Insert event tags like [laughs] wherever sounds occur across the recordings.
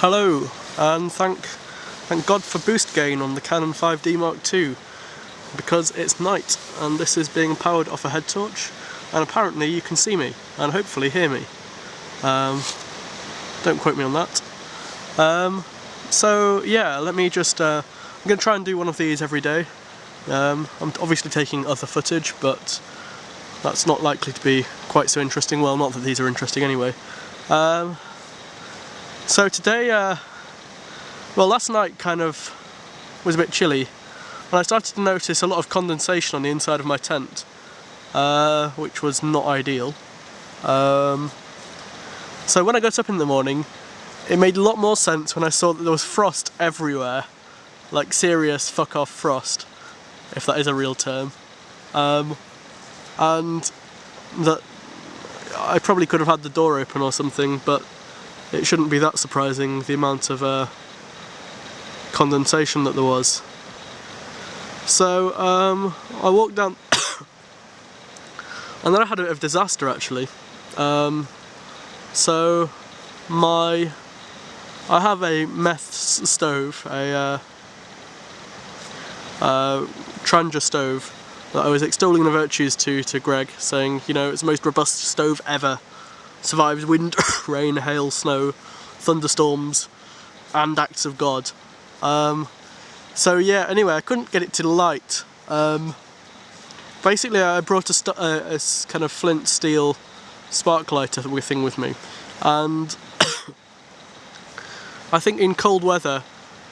Hello, and thank thank God for boost gain on the Canon 5D Mark II because it's night and this is being powered off a head torch and apparently you can see me and hopefully hear me. Um, don't quote me on that. Um, so yeah, let me just, uh, I'm going to try and do one of these every day. Um, I'm obviously taking other footage but that's not likely to be quite so interesting, well not that these are interesting anyway. Um, so today, uh, well last night kind of was a bit chilly and I started to notice a lot of condensation on the inside of my tent, uh, which was not ideal. Um, so when I got up in the morning, it made a lot more sense when I saw that there was frost everywhere, like serious fuck off frost, if that is a real term. Um, and that I probably could have had the door open or something, but it shouldn't be that surprising the amount of uh, condensation that there was. So um, I walked down [coughs] and then I had a bit of disaster actually. Um, so my I have a meth stove, a uh, uh, Trangia stove that I was extolling the virtues to to Greg, saying, you know, it's the most robust stove ever. Survives wind, [laughs] rain, hail, snow, thunderstorms, and acts of God. Um, so yeah, anyway, I couldn't get it to light. Um, basically, I brought a, a, a, kind of flint steel spark lighter thing with me, and [coughs] I think in cold weather,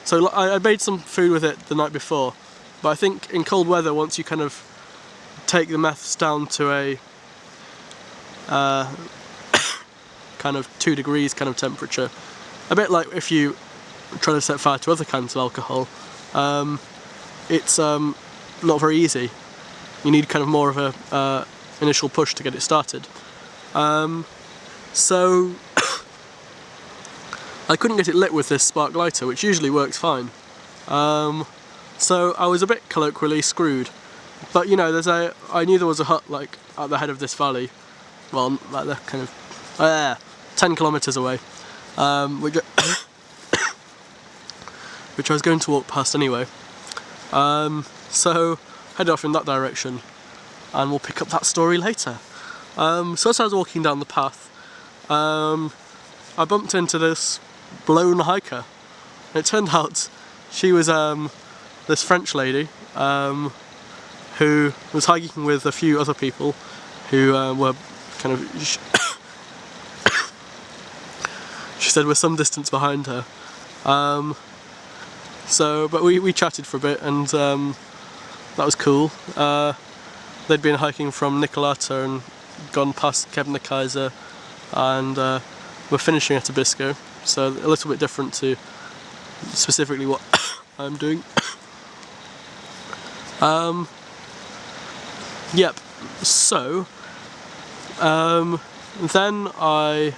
so I, I made some food with it the night before, but I think in cold weather, once you kind of take the meths down to a uh, kind of two degrees kind of temperature, a bit like if you try to set fire to other kinds of alcohol, um, it's um, not very easy. You need kind of more of a uh, initial push to get it started. Um, so [coughs] I couldn't get it lit with this spark lighter, which usually works fine. Um, so I was a bit colloquially screwed. But you know, there's a I knew there was a hut like at the head of this valley, well, like the kind of uh, 10 kilometers away, um, which [coughs] which I was going to walk past anyway. Um, so head off in that direction and we'll pick up that story later. Um, so as I was walking down the path, um, I bumped into this blown hiker. It turned [laughs] out she was um, this French lady um, who was hiking with a few other people who uh, were kind of, she said, were some distance behind her. Um, so, but we, we chatted for a bit and um, that was cool. Uh, they'd been hiking from Nikkaluokta and gone past Kebnekaise and uh, we're finishing at Abisko, so a little bit different to specifically what [coughs] I'm doing. [coughs] um, yep, so um, then I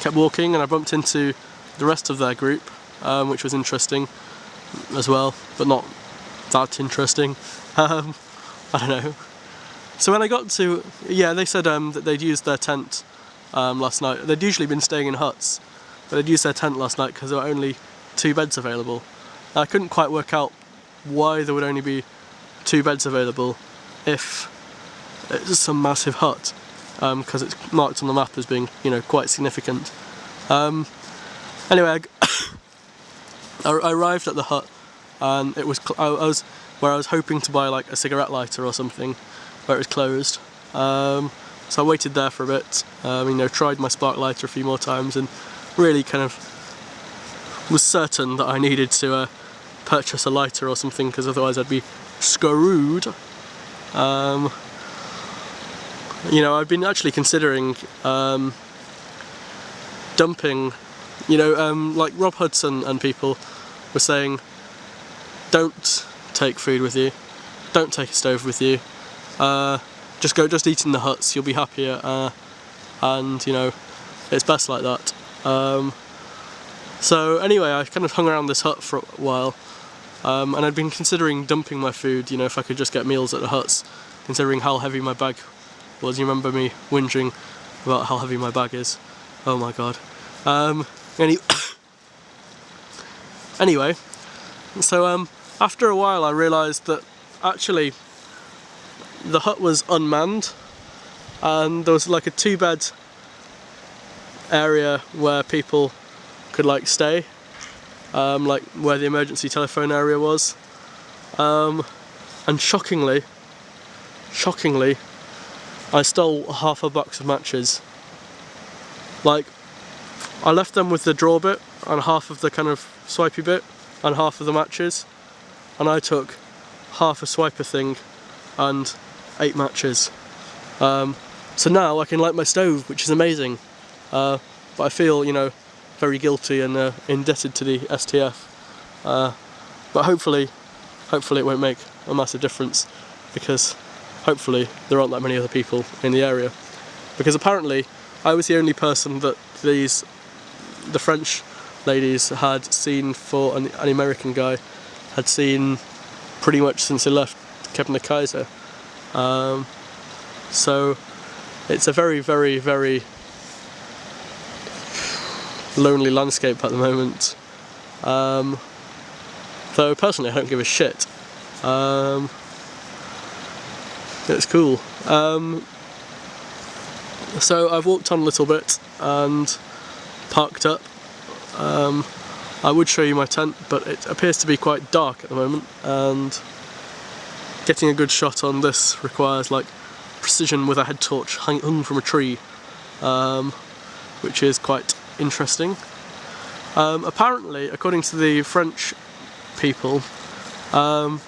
kept walking and I bumped into the rest of their group, um, which was interesting as well, but not that interesting. [laughs] Um, I don't know. So when I got to, yeah, they said um, that they'd used their tent um, last night. They'd usually been staying in huts, but they'd used their tent last night because there were only two beds available. And I couldn't quite work out why there would only be two beds available if it's some massive hut, because um, it's marked on the map as being, you know, quite significant. Um, anyway, I, [coughs] I arrived at the hut and it was I, was where I was hoping to buy like a cigarette lighter or something where it was closed um, so I waited there for a bit um, you know tried my spark lighter a few more times and really kind of was certain that I needed to uh, purchase a lighter or something because otherwise I'd be screwed um, you know I've been actually considering um, dumping you know um, like Rob Hudson and people were saying don't take food with you, don't take a stove with you, uh, just go, just eat in the huts, you'll be happier, uh, and you know, it's best like that. Um, so anyway, I kind of hung around this hut for a while, um, and I'd been considering dumping my food, you know, if I could just get meals at the huts, considering how heavy my bag was. You remember me whinging about how heavy my bag is? Oh my god. Um, anyway, [coughs] anyway, so um, after a while I realised that actually the hut was unmanned and there was like a two bed area where people could like stay um, like where the emergency telephone area was um, and shockingly shockingly I stole half a box of matches. Like I left them with the draw bit and half of the kind of swipey bit and half of the matches. And I took half a swiper thing and eight matches. Um, so now I can light my stove which is amazing. Uh, but I feel you know very guilty and uh, indebted to the STF uh, but hopefully hopefully it won't make a massive difference because hopefully there aren't that many other people in the area. Because apparently I was the only person that these the French ladies had seen for an, an American guy had seen pretty much since he left Kebnekaise um, so it's a very very very lonely landscape at the moment. Um, though personally I don't give a shit. Um, it's cool um, so I've walked on a little bit and parked up. Um, I would show you my tent, but it appears to be quite dark at the moment, and getting a good shot on this requires like precision with a head torch hung from a tree, um, which is quite interesting. Um, apparently, according to the French people, um,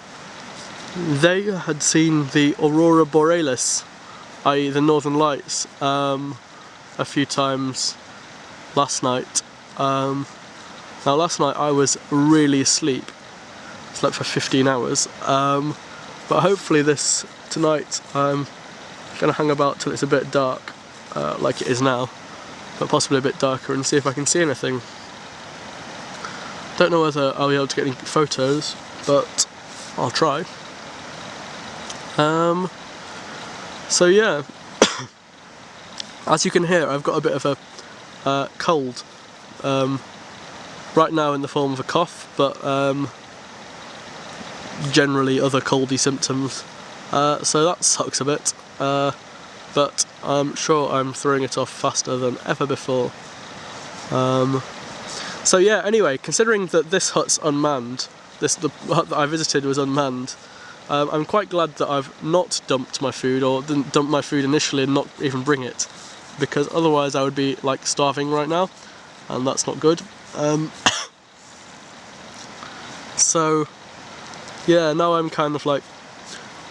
they had seen the aurora borealis, i.e. the northern lights, um, a few times last night. Um, now last night I was really asleep, slept for 15 hours, um, but hopefully this tonight I'm going to hang about till it's a bit dark, uh, like it is now, but possibly a bit darker and see if I can see anything. Don't know whether I'll be able to get any photos, but I'll try. Um, so yeah, [coughs] as you can hear I've got a bit of a uh, cold. Um, right now in the form of a cough but um, generally other coldy symptoms. Uh, so that sucks a bit. Uh, but I'm sure I'm throwing it off faster than ever before. Um, so yeah anyway considering that this hut's unmanned this the hut that I visited was unmanned um, I'm quite glad that I've not dumped my food or didn't dump my food initially and not even bring it because otherwise I would be like starving right now and that's not good. Um, [coughs] so yeah, now I'm kind of like,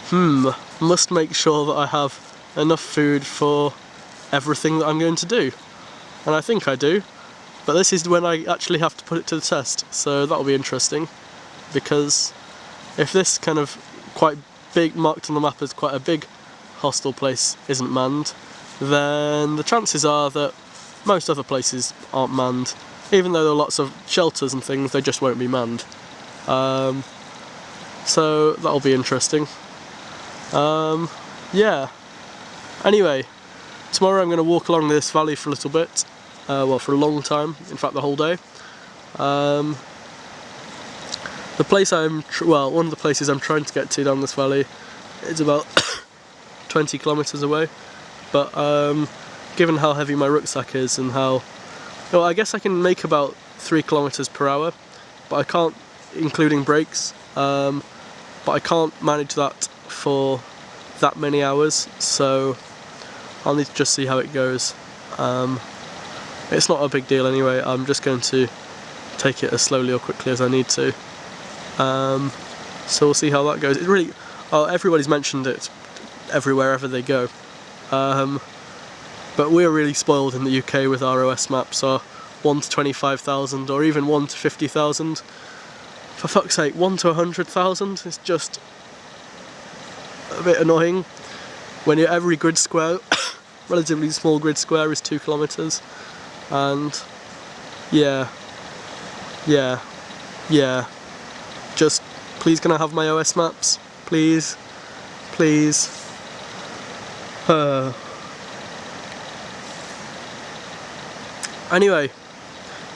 hmm, must make sure that I have enough food for everything that I'm going to do. And I think I do, but this is when I actually have to put it to the test, so that'll be interesting, because if this kind of quite big, marked on the map as quite a big hostel place isn't manned, then the chances are that most other places aren't manned. Even though there are lots of shelters and things, they just won't be manned. Um, so that'll be interesting. Um, yeah. Anyway, tomorrow I'm going to walk along this valley for a little bit. Uh, well, for a long time, in fact the whole day. Um, the place I'm, well, one of the places I'm trying to get to down this valley is about [coughs] 20 kilometres away. But um, given how heavy my rucksack is and how well I guess I can make about three kilometers per hour but I can't including breaks um, but I can't manage that for that many hours. So I'll need to just see how it goes. Um, it's not a big deal anyway. I'm just going to take it as slowly or quickly as I need to um, so we'll see how that goes. It really oh, everybody's mentioned it everywhere ever they go. Um, but we're really spoiled in the UK with our OS maps, our 1 to 25,000 or even 1 to 50,000. For fuck's sake, 1 to 100,000 is just a bit annoying. When every grid square, [coughs] relatively small grid square is 2 kilometres and yeah, yeah, yeah, just please can I have my OS maps, please, please. Uh, anyway,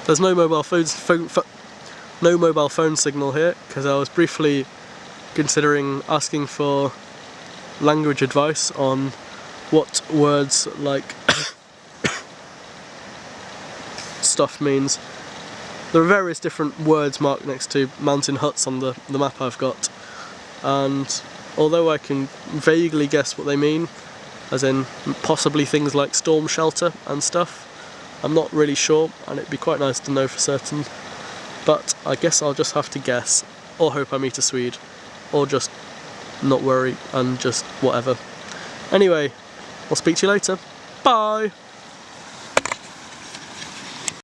there's no mobile phones. Phone, no mobile phone signal here because I was briefly considering asking for language advice on what words like [coughs] stuff means. There are various different words marked next to mountain huts on the, the map I've got and although I can vaguely guess what they mean, as in possibly things like storm shelter and stuff, I'm not really sure and it'd be quite nice to know for certain. But I guess I'll just have to guess, or hope I meet a Swede, or just not worry and just whatever. Anyway, I'll speak to you later. Bye!